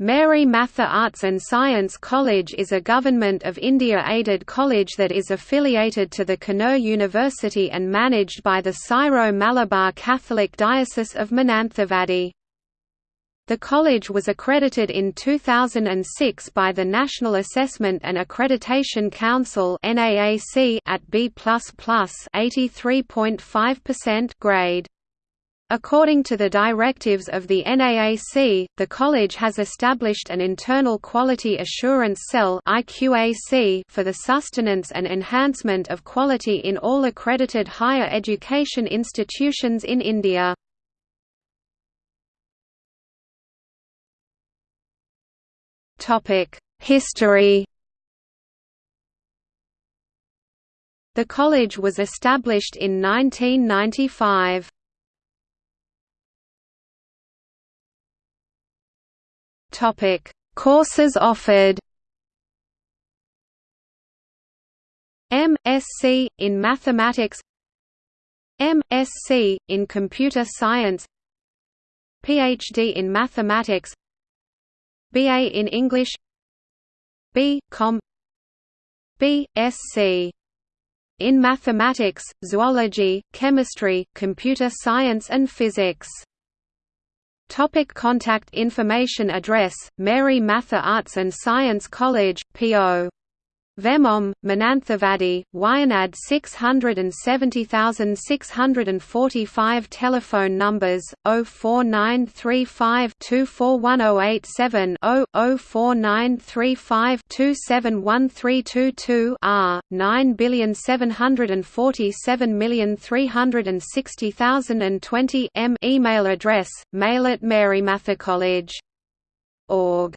Mary Matha Arts and Science College is a Government of India-aided college that is affiliated to the Kannur University and managed by the Syro-Malabar Catholic Diocese of Mananthavady. The college was accredited in 2006 by the National Assessment and Accreditation Council at B++ 83.5% grade. According to the directives of the NAAC, the college has established an internal quality assurance cell for the sustenance and enhancement of quality in all accredited higher education institutions in India. History The college was established in 1995. Topic: Courses offered. MSc in Mathematics MSc in Computer Science PhD in Mathematics BA in English B. Com B.Sc. in Mathematics, Zoology, Chemistry, Computer Science and Physics Topic contact information Address, Mary Matha Arts and Science College, P.O. Vemom, Mananthavady, Wayanad 670645 Telephone numbers 04935 241087 04935 271322 R 9747360,020 M email address mail at marymathacollege.org